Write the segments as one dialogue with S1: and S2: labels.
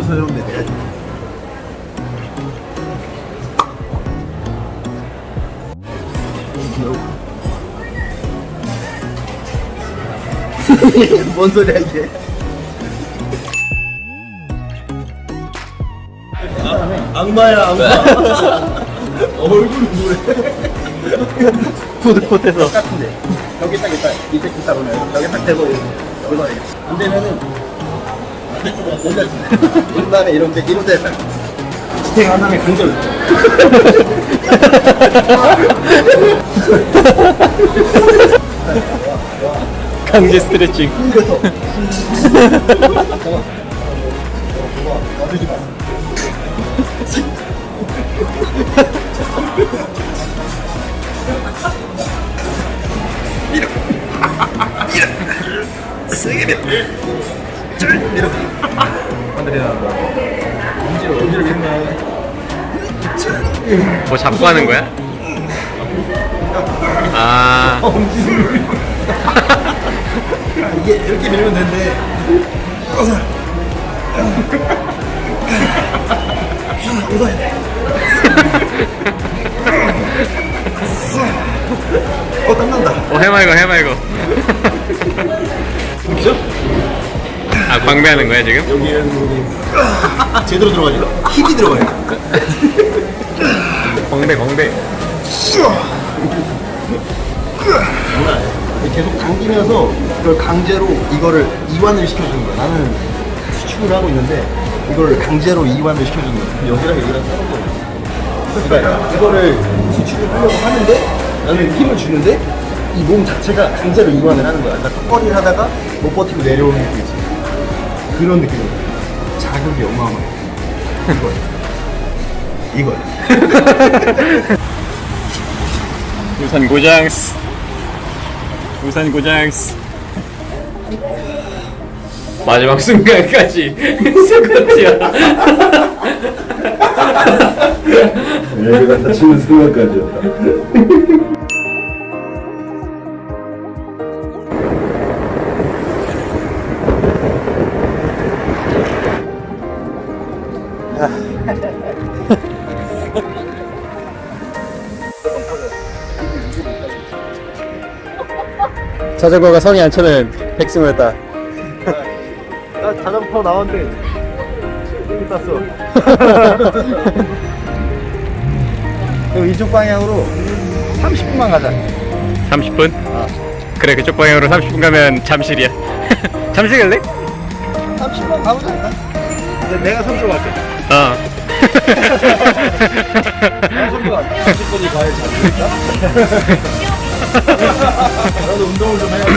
S1: 서정대 내가 뭔 소리야 이게? 악마야 악마. 얼굴이 뭐래?
S2: 푸드코트에서.
S1: 같은데. 여기 딱 있다. 이제 기타 보면. 여기 딱 대고 여기서 안 되면은 옛날에 이런 데 이런 지탱 한 다음에 강절
S2: 강제 스트레칭.
S1: 놔두지 마 세게 밀 어줄 밀어 하늘이나 엄지로 엄지로 밀면
S2: 뭐 잡고 하는 거야? 아.
S1: 이게 이렇게 밀면 되는데. 어서. 웃어야 돼.
S2: 아 광배하는 거야 지금?
S1: 여기는 제대로 들어가니까 힘이 들어가요.
S2: 광배 광배
S1: 계속 당기면서 그걸 강제로 이거를 이완을 시켜주는 거야. 나는 수축을 하고 있는데 이거를 강제로 이완을 시켜주는 거야. 여기랑 여기랑 다른 거야. 그러니까 이거를 수축을 하려고 하는데 나는 힘을 주는데 이 몸 자체가 강제로 이완을 하는 거야. 그러니까 턱걸이를 하다가 못 버티고 내려오는 거 있지. 그런 느낌이야. 자극이 어마어마해. 이거야. 이거야.
S2: 우산 고장스 우산 고장스 마지막 순간까지 스쿼트야
S1: 여기가 다치는 순간까지였다.
S2: 자전거가 성이 안 차는 백승을 했다
S1: 나 자전거 나왔는데 여기 땄어. 그럼 이쪽 방향으로 30분만 가자.
S2: 30분? 그래 그쪽 방향으로 30분 가면 잠실이야 잠실 갈래?
S1: 30분 가보자. 근데 내가 선수로 갈게.
S2: 어
S1: 선수가 30분이 가야 잘될까? 나도 운동을 좀 해야지.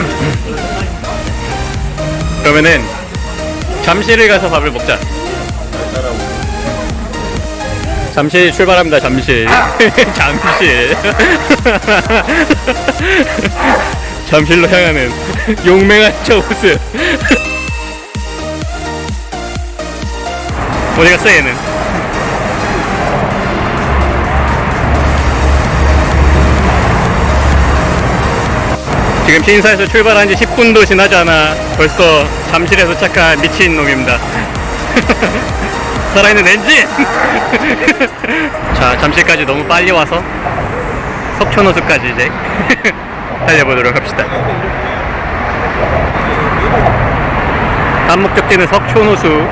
S2: 그러면은 잠실을 가서 밥을 먹자. 잠실 출발합니다 잠실. 잠실. 잠실로 향하는 용맹한 저 모습 어디 갔어 얘는 지금 신사에서 출발한 지 10분도 지나지 않아 벌써 잠실에 도착한 미친 놈입니다. 살아있는 엔진! 자 잠실까지 너무 빨리 와서 석촌호수까지 이제 달려보도록 합시다. 다음 목적지는 석촌호수.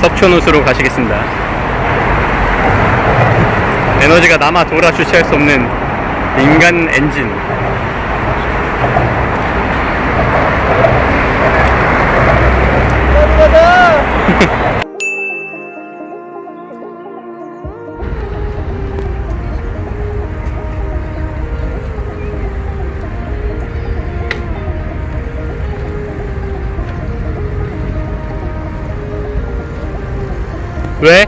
S2: 석촌호수로 가시겠습니다. 에너지가 남아 돌아 주체할 수 없는 인간 엔진 왜?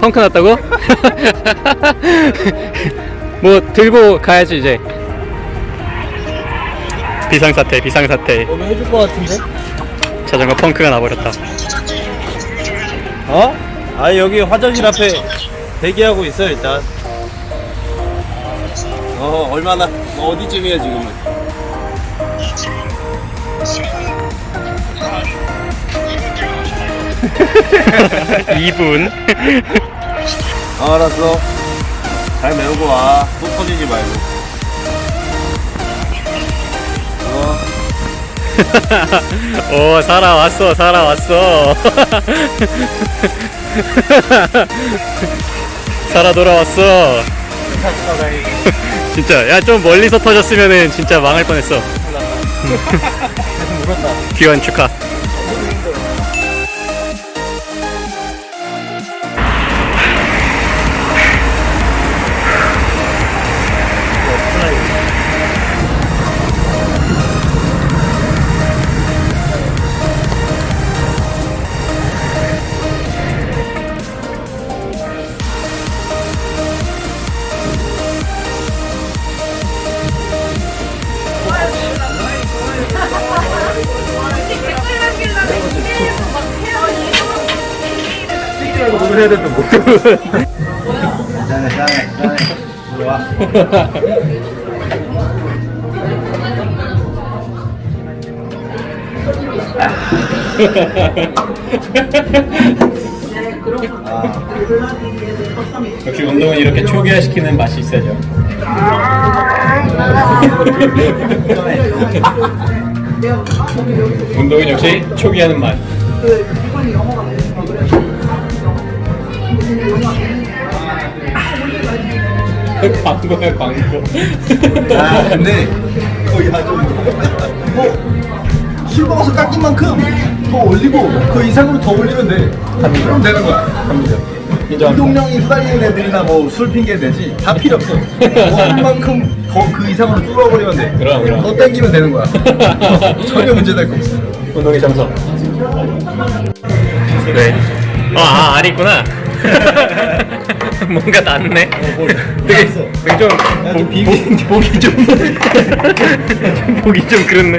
S2: 펑크 났다고? 뭐 들고 가야지 이제 비상사태 비상사태
S1: 너무 해줄 것 같은데?
S2: 자전거 펑크가 나버렸다
S3: 어? 아 여기 화장실 앞에 대기하고 있어 일단 어 얼마나 어디쯤이야 지금은
S2: 2분.
S3: 어, 알았어. 잘 메우고 와. 또 터지지 말고. 어,
S2: 오, 살아왔어, 살아왔어. 살아 돌아왔어. 진짜, 야, 좀 멀리서 터졌으면은 진짜 망할 뻔했어. 귀환 축하.
S1: 들어와
S2: 역시 운동은 이렇게 초기화시키는 맛이 있어야죠. 운동은 역시 초기화하는 맛. 광고야 광고.
S1: 아 근데 거의 아주 뭐술 먹어서 깎인 만큼 더 올리고 그 이상으로 더 올리면 돼 그럼 되는 거야 운동량이 후달리는 애들이나 뭐 술 핑계 대지 다 필요 없어 원한 만큼 더 그 이상으로 뚫어버리면 돼
S2: 그럼, 그럼.
S1: 더 땡기면 되는 거야 전혀 문제될 거 없어
S2: 운동의 정석. 네. 아, 아 알이 있구나. 뭔가 낫네. 되게, 되게 좀 보, 보, 보기 좀 보기 좀 그렇네.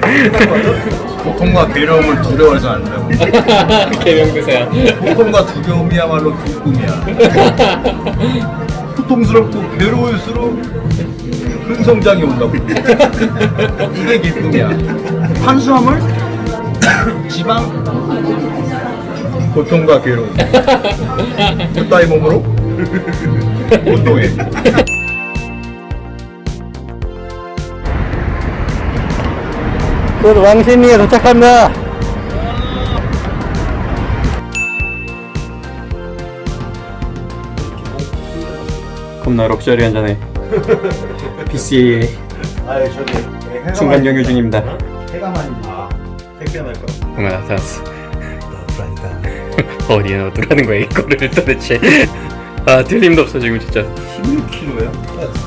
S1: 고통과 괴로움을 두려워해서 안 된다고
S2: 개명대사야.
S1: 고통과 두려움이야말로 그 꿈이야. 고통스럽고 괴로울수록 큰 성장이 온다고. 이게 기쁨이야. 탄수화물 지방 고통과 괴로움. 그따위 몸으로 운동해
S2: 곧 왕신리에 도착합니다. 겁나 럭셔리 한 잔에 PCA
S1: 아유 저기
S2: 중간 경유 중입니다.
S1: 해가 많이 택배 날 거야
S2: 뭔가 나타났어. 어디에 넣어두라는 거야 이거를 도대체. 아 틀림도 없어 지금 진짜.
S1: 16kg야?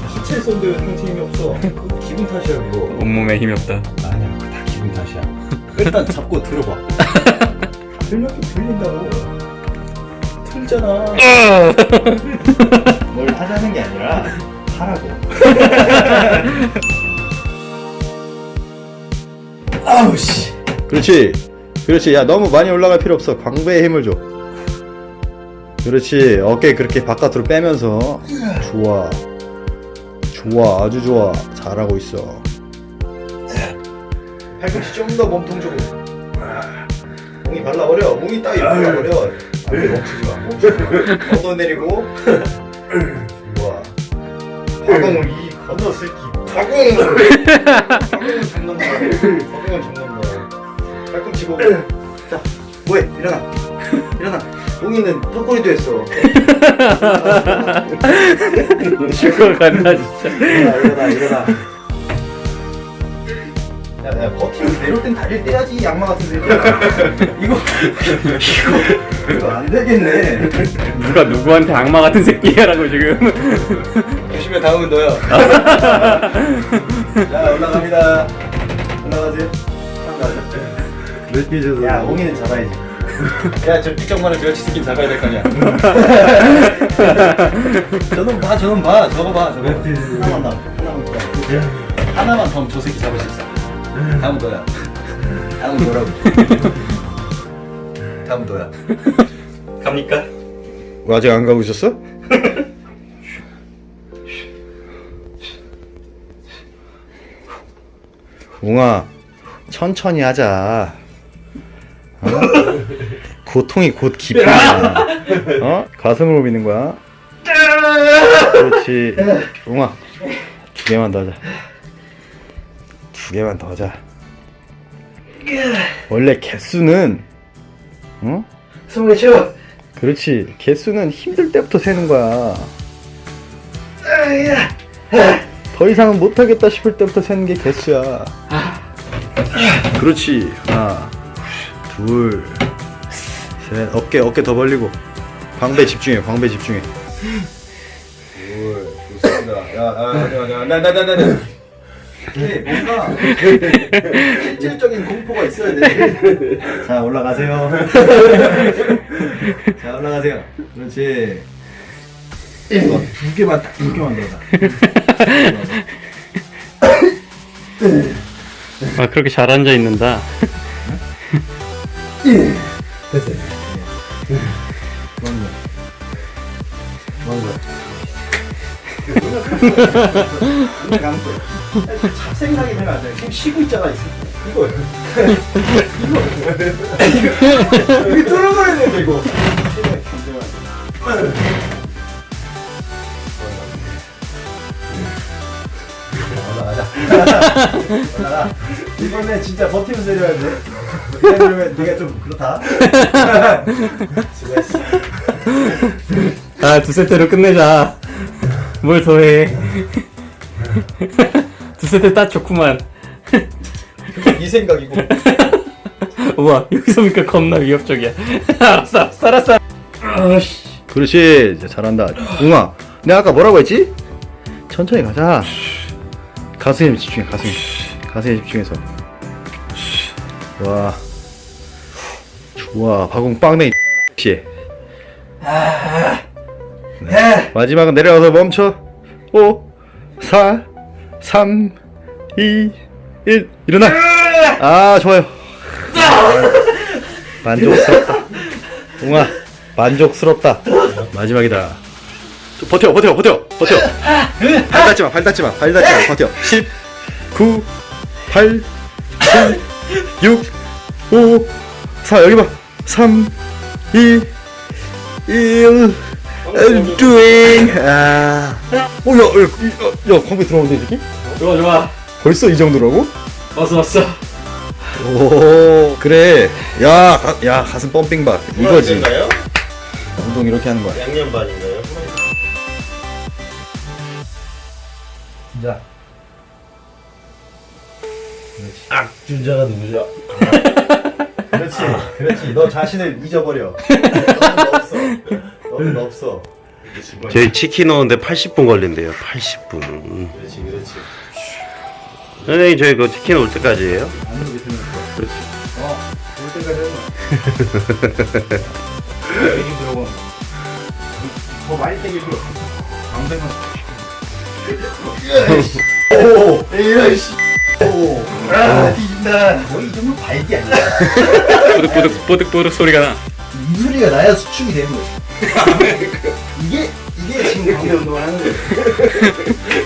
S1: 하체 쏜데 상체 힘이 없어. 그거 기분 탓이야 그거.
S2: 온몸에 힘이 없다.
S1: 아니야 다 기분 탓이야. 일단 잡고 들어봐. 들려도 들린다고. 틀잖아. 뭘 하자는 게 아니라 하라고. 아우 씨. 그렇지. 그렇지. 야 너무 많이 올라갈 필요 없어. 광배에 힘을 줘 그렇지. 어깨 그렇게 바깥으로 빼면서 좋아. 좋아. 아주 좋아. 잘하고 있어. 팔꿈치 좀 더 몸통 주고 몽이 발라버려. 몽이 따위 발라버려. 안돼 멈추지 마. 멈추지 마. 걷어내리고. 좋아. 박엉을 이 건너 새끼. 박엉을 박엉을 잡는다 박엉을 잡는다 팔꿈치 보고. 자 뭐해? 일어나. 일어나 몽이는 턱걸이도 했어.
S2: 슈퍼 간다 진짜.
S1: 일어나 일어나 일어나. 야 야 버티면 내려올 땐때 해야지 양마 같은 새끼야 이거 이거 이거 안 되겠네.
S2: 누가 누구한테 악마 같은 새끼야라고 지금.
S1: 조심해 다음은 너야. 자 올라갑니다. 올라가지. 몇 개져서? 야 옹이는 잡아야지 야저 삐쩍만한 저같이 새끼는 잡아야 될 거 아니야. 저놈 봐 저놈 봐. 저거 봐 저거. 하나만 더 하나만 더. 하나만 더 하면 저 새끼 잡을 수 있어. 다음은 너야. 다음은 너라고. 다음은 너야.
S2: 갑니까?
S1: 왜 아직 안 가고 있었어? 웅아 천천히 하자. 어?
S2: 고통이 곧 기쁨이야. 어? 가슴으로 미는 거야. 그렇지. 웅아, 두 개만 더 하자. 두 개만 더 하자. 원래 개수는, 어?
S1: 스물 쳐.
S2: 그렇지. 개수는 힘들 때부터 세는 거야. 더 이상은 못하겠다 싶을 때부터 세는 게 개수야. 그렇지. 하나, 둘, 셋. 어깨, 어깨 더 벌리고. 광배 집중해, 광배 집중해.
S3: 뭘 좋습니다. 야, 야, 야, 야, 나, 나, 나, 나, 나.
S1: 네, 뭔가 실질적인 공포가 있어야 돼. 자 올라가세요. 자 올라가세요. 그렇지. 이거 두 개만 딱두 개만 더.
S2: 아, 그렇게 잘 앉아 있는다.
S1: 됐어요. 맞네. 감고. 잡생각이 안 나. 지금 쉬고 있잖아. 이거. 이거. 이거 뚫어버려야 돼 이거. 올라가. 이번에 진짜 버티면서 내려야 돼. 왜냐면 네가 좀 그렇다. 수고했어.
S2: 아, 두 세트로 끝내자. 뭘 더해. 두 세트 딱 좋구만.
S1: 이 생각이고.
S2: 우와, 여기서 보니까 겁나 위협적이야. 알았어, 알았어, 알았어. 아씨. 그렇지, 이제 잘한다. 웅아, 내가 아까 뭐라고 했지? 천천히 가자. 가슴에 집중해, 가슴. 가슴에 집중해서. 와. 좋아, 바공 빵댕이 씨. 네. 마지막은 내려가서 멈춰. 5, 4, 3, 2, 1. 일어나. 아, 좋아요. 만족스럽다. 웅아, 만족스럽다. 마지막이다. 좀 버텨, 버텨, 버텨, 버텨. 발 닿지 마, 발 닿지 마, 발 닿지 마, 버텨. 10, 9, 8, 7, 6, 5, 4, 여기 봐. 3, 2, 1. I'm doing. 아. 어, 야, 야, 야, 야, 광배 들어오는데, 이 새끼?
S4: 좋아 좋아
S2: 벌써 이 정도라고?
S4: 왔어 왔어
S2: 오, 그래. 야, 가, 야, 가슴 펌핑 박. 이거지.
S3: 인가요?
S2: 운동 이렇게 하는 거야.
S3: 양념 반인가요?
S1: 자.
S3: 준자가 누구죠?
S1: 그렇지. 그렇지. 너 자신을 잊어버려. 너는 없어. 너는 없어.
S3: 저희 치킨 오는데 80분 걸린대요. 80분.
S1: 그렇지, 그렇지.
S3: 선생님 저희 그 치킨 올 때까지예요?
S1: 그렇지. 어, 올 때까지. 여기 들어가. 더 많이 땡겨줘. 방생만. 오, 에이, 씨. 오, 아, 뒤진다. 너이 정도 발기 아니야.
S2: 뽀득뽀득, 뽀득뽀득 소리가 나.
S1: 이 소리가 나야 수축이 되는 거야. 이게 이게 지금 강제 운동을 하는 거야.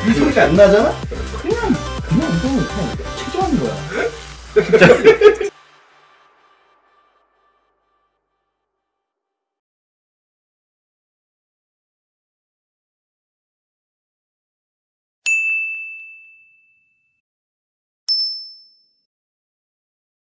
S1: 이 소리가 안 나잖아? 그냥 그냥 운동을 그냥 최저하는 거야.